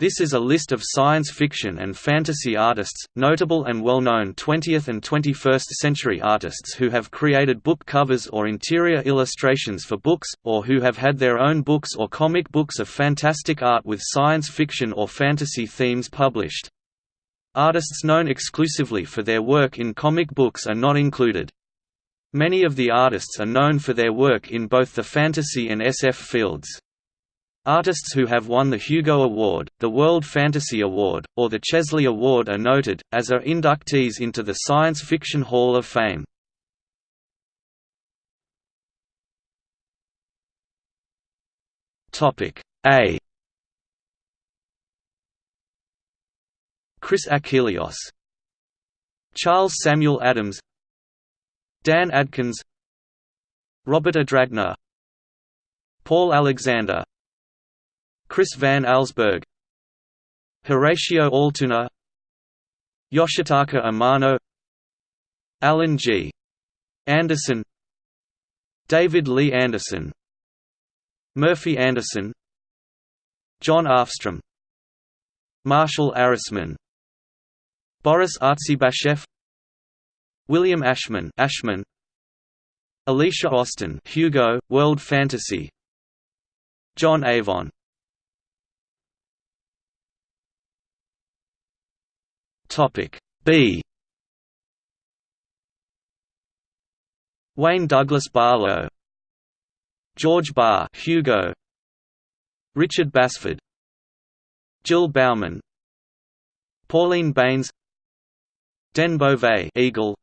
This is a list of science fiction and fantasy artists, notable and well-known 20th and 21st century artists who have created book covers or interior illustrations for books, or who have had their own books or comic books of fantastic art with science fiction or fantasy themes published. Artists known exclusively for their work in comic books are not included. Many of the artists are known for their work in both the fantasy and SF fields. Artists who have won the Hugo Award, the World Fantasy Award, or the Chesley Award are noted, as are inductees into the Science Fiction Hall of Fame. A Chris Achilleos Charles Samuel Addams Dan Adkins Robert Adragna Paul Alexander Chris van Allsburg Horatio Altuna Yoshitaka Amano Alan G. Anderson David Lee Anderson Murphy Anderson John Afstrom Marshall Arisman Boris Artzybasheff William Ashman Ashman Alicia Austin Hugo World Fantasy John Avon Topic B. Wayne Douglas Barlow. George Barr Hugo. Richard Basford. Jill Bauman. Pauline Baynes. Den Beauvais Eagle.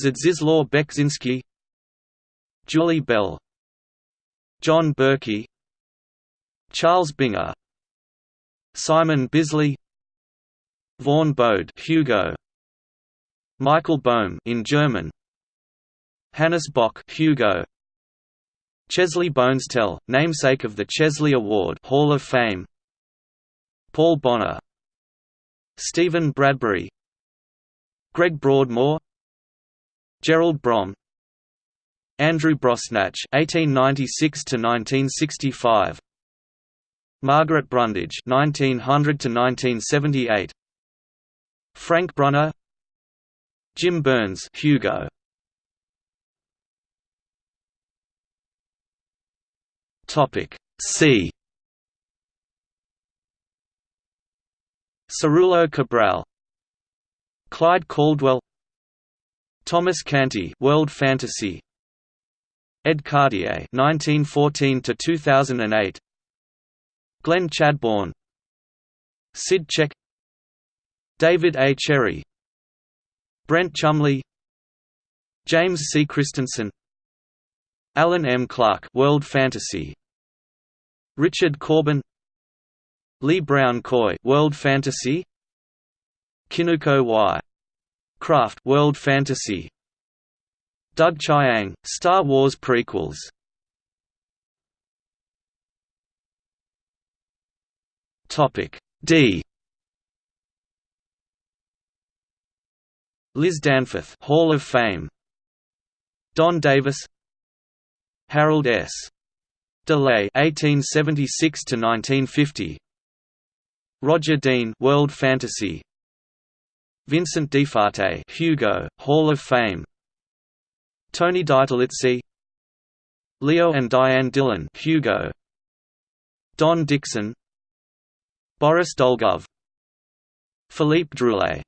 Zdzislaw Beksinski Julie Bell. John Berkey. Charles Binger. Simon Bisley Vaughn Bode Hugo. Michael Bohm in German. Hannes Bok, Hugo. Chesley Bonestell, namesake of the Chesley Award Hall of Fame. Paul Bonner. Stephen Bradbury. Greg Broadmore. Gerald Brom. Andrew Brosnatch (1896–1965), Margaret Brundage (1900–1978), Frank Brunner Jim Burns Hugo. Topic C. Ciruelo Cabral Clyde Caldwell Thomas Canty World Fantasy. Ed Cartier 1914 to 2008 Glenn Chadbourne Sid Check David A. Cherry. Brent Chumley. James C. Christensen. Alan M. Clark World Fantasy. Richard Corbin. Lee Brown Coye World Fantasy. Kinuko Y. Craft World Fantasy. Doug Chiang Star Wars prequels. Topic D Liz Danforth Hall of Fame. Don Davis. Harold S. DeLay 1876 to 1950 Roger Dean, World Fantasy, Vincent Di Fate, Hugo, Hall of Fame, Tony DiTerlizzi, Leo and Diane Dillon, Hugo, Don Dixon, Boris Dolgov, Philippe Druillet.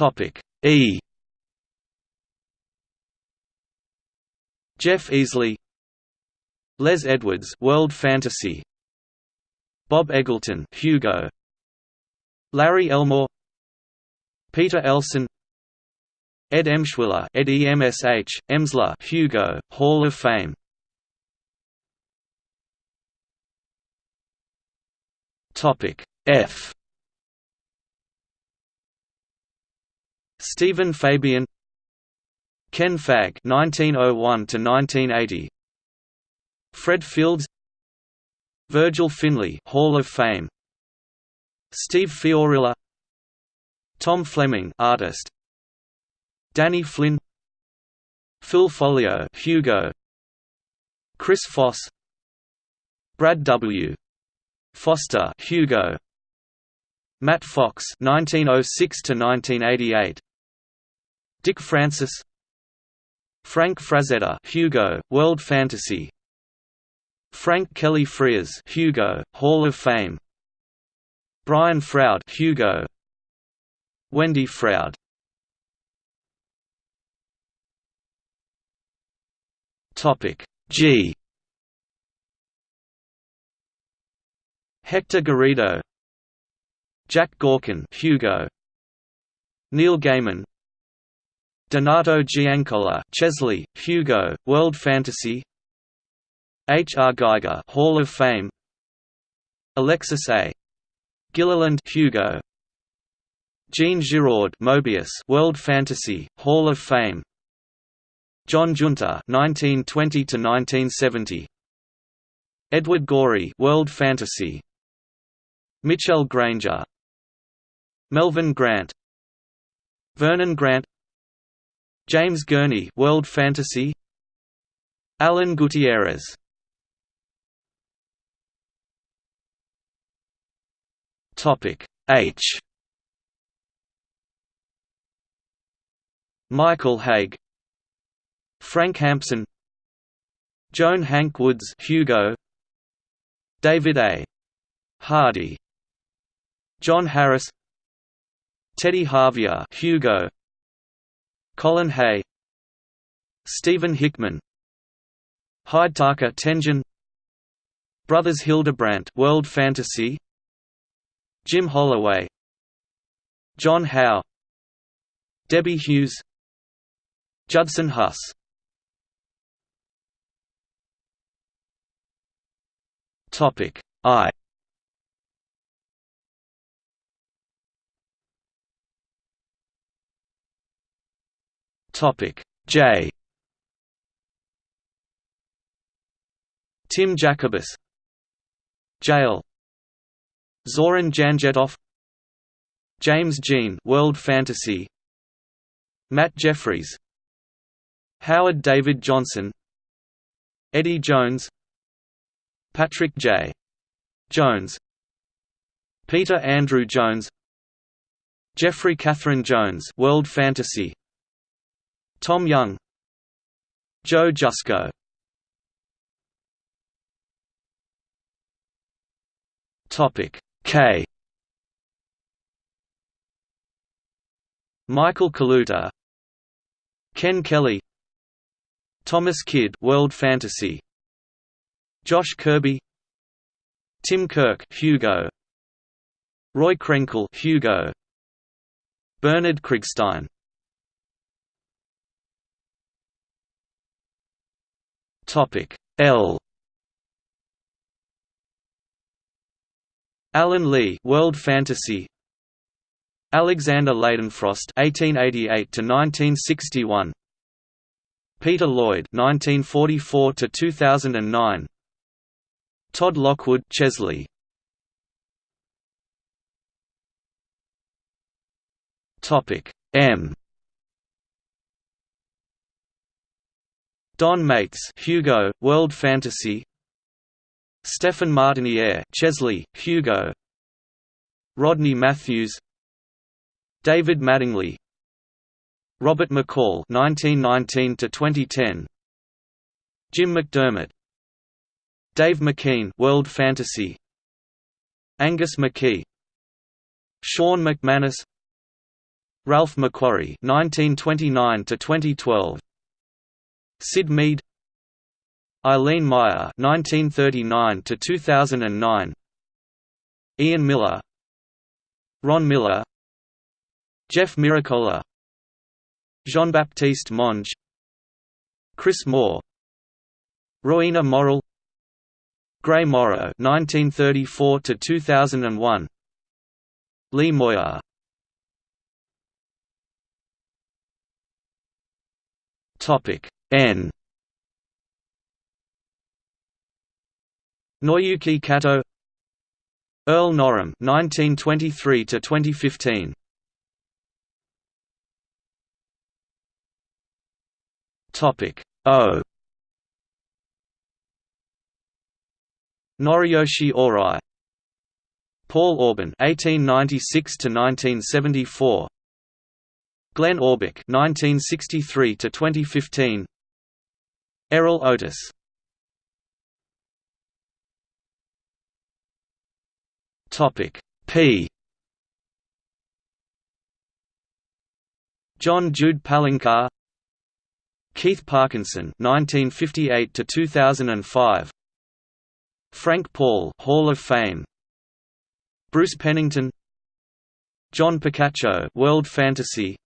Topic E. Jeff Easley, Les Edwards, World Fantasy, Bob Eggleton, Hugo, Larry Elmore, Peter Elson, Ed Emshwiller, Ed EMSH, Emsler, Hugo, Hall of Fame. Topic F. Stephen Fabian Ken Fagg 1901 to 1980 Fred Fields Virgil Finlay, Hall of Fame. Steve Fiorilla Tom Fleming artist. Danny Flynn Phil Foglio Hugo. Chris Foss Brad W. Foster Hugo. Matt Fox 1906 to 1988 Dick Francis Frank Frazetta Hugo World Fantasy Frank Kelly Freas Hugo Hall of Fame Brian Froud Hugo Wendy Froud. Topic G. Hector Garrido Jack Gorkin Hugo Neil Gaiman Donato Giancola Chesley Hugo World Fantasy H. R. Giger, Hall of Fame Alexis A. Gilliland Hugo Jean Giraud Moebius World Fantasy Hall of Fame John Giunta 1920 to 1970 Edward Gorey World Fantasy Mitchell Granger Melvin Grant Vernon Grant James Gurney World Fantasy. Alan Gutierrez. Topic H. Michael Hague. Frank Hampson. Joan Hanke-Woods Hugo. David A. Hardy. John Harris. Teddy Harvia Hugo Colin Hay Stephen Hickman Hidetaka Tenjin Brothers Hildebrandt World Fantasy Jim Holloway John Howe Debbie Hughes Judson Huss. Topic I Topic. J. Tim Jacobus. Jail Zoran Janjetov. James Jean World Fantasy. Matt Jefferies. Howard David Johnson. Eddie Jones. Patrick J. Jones. Peter Andrew Jones. Jeffrey Catherine Jones World Fantasy Tom Young Joe Jusko Topic K Michael Kaluta Ken Kelly Thomas Kidd World Fantasy Josh Kirby Tim Kirk Hugo Roy Krenkel Hugo Bernard Krigstein Topic L. Alan Lee World Fantasy. Alexander Leydenfrost 1888 to 1961 Peter Lloyd 1944 to 2009 Todd Lockwood Chesley. Topic M Don Maitz Hugo World Fantasy. Stephen Martiniere Chesley Hugo. Rodney Matthews. David Mattingly. Robert McCall 1919 to 2010 Jim McDermott. Dave McKean World Fantasy. Angus McKie. Sean McManus. Ralph McQuarrie 1929 to 2012 Syd Mead Eileen Meyer 1939 to 2009 Ian Miller Ron Miller Jeff Miracola Jean-Baptiste Monge Chris Moore Rowena Morrill Gray Morrow 1934 to 2001 Lee Moyer. Topic N. Naoyuki Kato. Earl Norem 1923 to 2015 Topic O. Noriyoshi Ohrai. Paul Orban 1896 to 1974 Glen Orbik (1963–2015), Errol Otis. Topic P. John Jude Palencar, Keith Parkinson 1958 to 2005 Frank Paul Hall of Fame Bruce Pennington John Picacio World Fantasy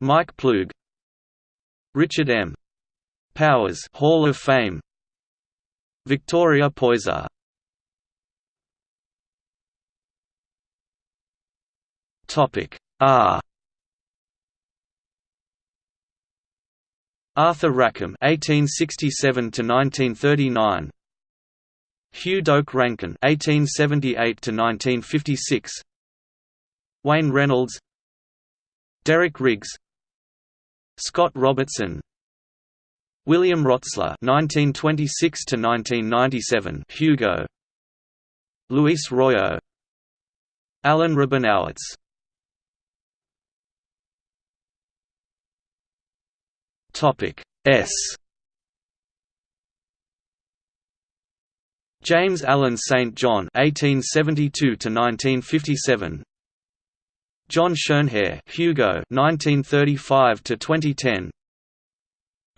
Mike Ploog Richard M. Powers Hall of Fame. Victoria Poyser. Topic R Arthur Rackham 1867 to 1939 Hugh Doak Rankin (1878–1956), Wayne Reynolds, Derek Riggs, Scott Robertson, William Rotsler (1926–1997), Hugo, Luis Royo, Alan Rabinowitz. Topic S. James Allen St. John (1872–1957), John Schoenherr, Hugo (1935–2010),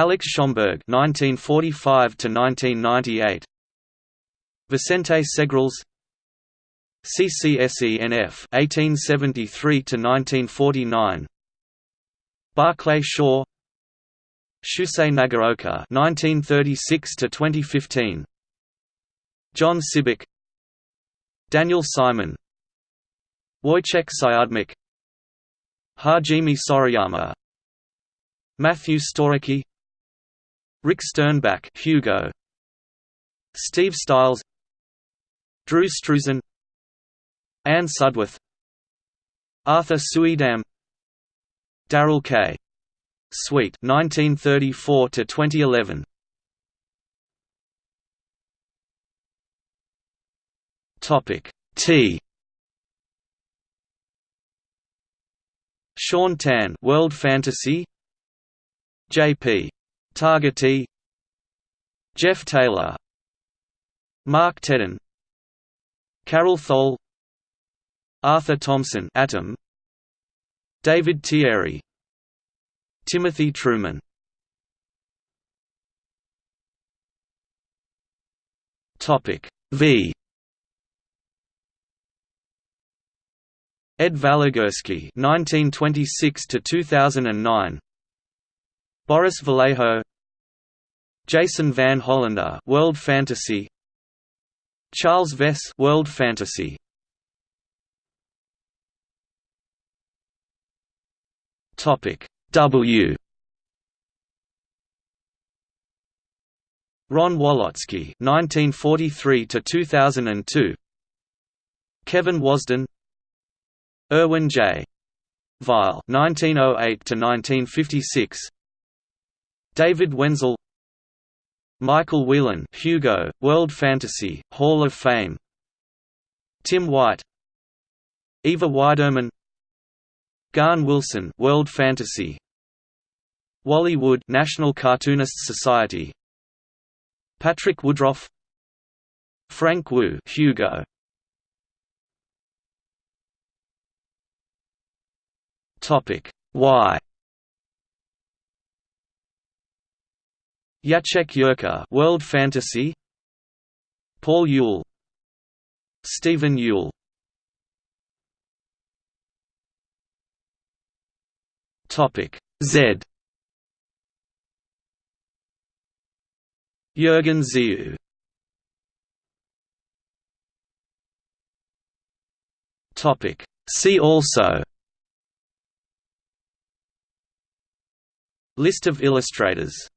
Alex Schomburg (1945–1998), Vicente Segrelles, CCSENF (1873–1949), Barclay Shaw, Shusei Nagaoka (1936–2015). John Sibbick Daniel Simon. Wojciech Siodmak Hajime Sorayama. Matthew Storecki Rick Sternbach Hugo Steve Stiles Drew Struzan Anne Sudworth Arthur Suydam Darrell K. Sweet 1934 to 2011 Topic T. Shaun Tan, World Fantasy. J.P. Targete. Jeff Taylor. Mark Tedin. Karel Thole. Arthur Thompson, Atom. David Thierry. Timothy Truman. Topic V. Ed Valigursky (1926–2009), Boris Vallejo, Jason Van Hollander, World Fantasy, Charles Vess, World Fantasy. Topic W. Ron Walotsky 1943 to 2002 Kevin Wasden, Irwin J. Vile (1908–1956), David Wenzel, Michael Whelan, Hugo, World Fantasy Hall of Fame, Tim White, Eva Widermann, Garn Wilson, World Fantasy, Wally Wood, National Cartoonists Society, Patrick Woodroffe, Frank Wu, Hugo. Topic Y. Jacek Yerka, World Fantasy. Paul Yule. Stephen Yule. Topic Z. Jürgen Ziu. Topic See also List of illustrators